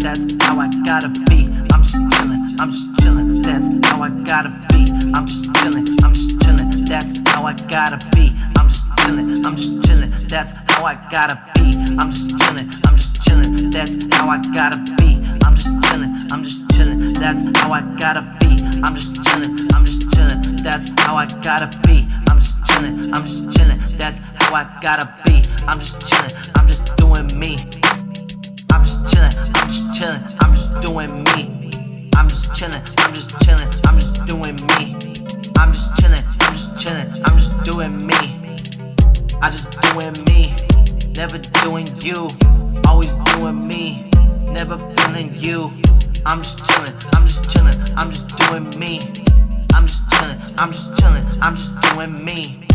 That's how I gotta be. I'm just chillin', I'm just chillin'. That's how I gotta be. I'm just chillin', I'm just chillin'. That's how I gotta be. I'm just chillin', I'm just chillin'. That's how I gotta be. I'm just chillin', I'm just chillin'. That's how I gotta be. I'm just chillin', I'm just chillin'. That's how I gotta be. I'm just chillin', I'm just chillin'. That's how I gotta be. I'm just chillin', I'm just chillin'. That's how I gotta be. I'm just chillin', I'm just doing me. I'm just chillin', I'm just chillin', I'm just doing me. I'm just chillin', I'm just chillin', I'm just doing me. I just doing me, never doing you. Always doing me, never feeling you. I'm just chillin', I'm just chillin', I'm just doing me. I'm just chillin', I'm just chillin', I'm just doing me.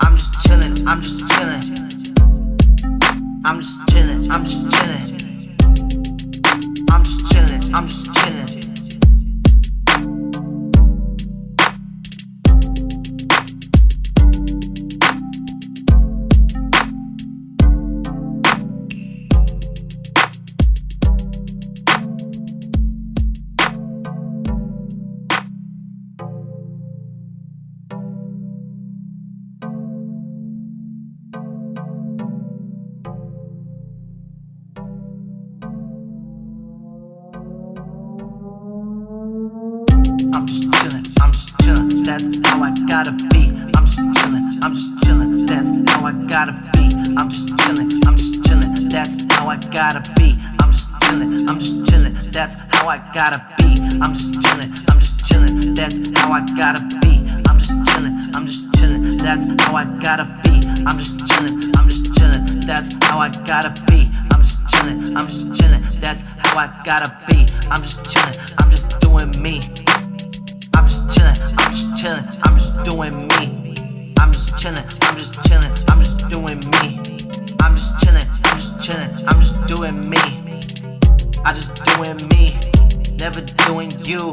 I'm just chillin', I'm just chillin'. I'm just chillin', I'm just chillin'. I'm just chillin'. That's how I gotta be. I'm just chillin', I'm just chillin', that's how I gotta be. I'm just chillin', I'm just chillin', that's how I gotta be. I'm just chillin', I'm just chillin', that's how I gotta be. I'm just chillin', I'm just chillin', that's how I gotta be. I'm just chillin', I'm just chillin', that's how I gotta be. I'm just chillin', I'm just chillin', that's how I gotta be. I'm just chillin', I'm just chillin', that's how I gotta be. I'm just chillin', I'm just doing me. Chillin', I'm just doing me. I'm just chillin', I'm just chillin', I'm just doing me. I'm just chillin', I'm just chillin', I'm just doing me. I just doing me, never doing you.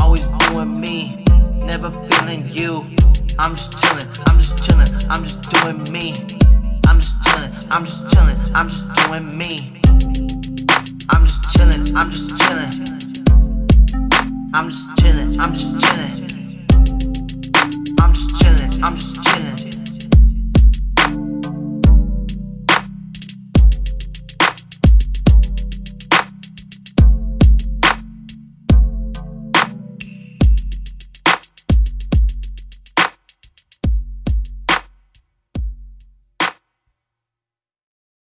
Always doing me, never feeling you. I'm just chillin', I'm just chillin', I'm just doing me. I'm just chillin', I'm just chillin', I'm just doing me. I'm just chillin', I'm just chillin'. I'm just chillin', I'm just chillin'. I'm just chillin'.